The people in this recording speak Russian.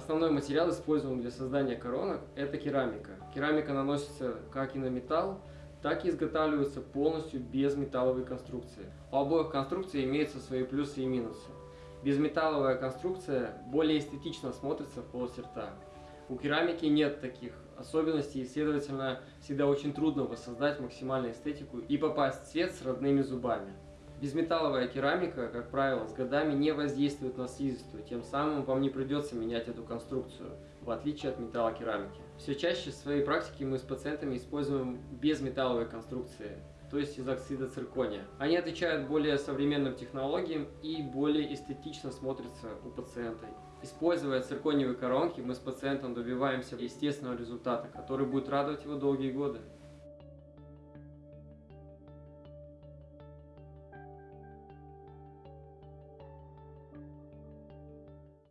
Основной материал, используемый для создания коронок, это керамика. Керамика наносится как и на металл, так и изготавливается полностью без металловой конструкции. У обоих конструкций имеются свои плюсы и минусы. Безметалловая конструкция более эстетично смотрится в полости рта. У керамики нет таких особенностей, и, следовательно, всегда очень трудно воссоздать максимальную эстетику и попасть в цвет с родными зубами. Безметалловая керамика, как правило, с годами не воздействует на слизистую, тем самым вам не придется менять эту конструкцию, в отличие от металлокерамики. Все чаще в своей практике мы с пациентами используем безметалловые конструкции, то есть из оксида циркония. Они отвечают более современным технологиям и более эстетично смотрятся у пациента. Используя циркониевые коронки, мы с пациентом добиваемся естественного результата, который будет радовать его долгие годы.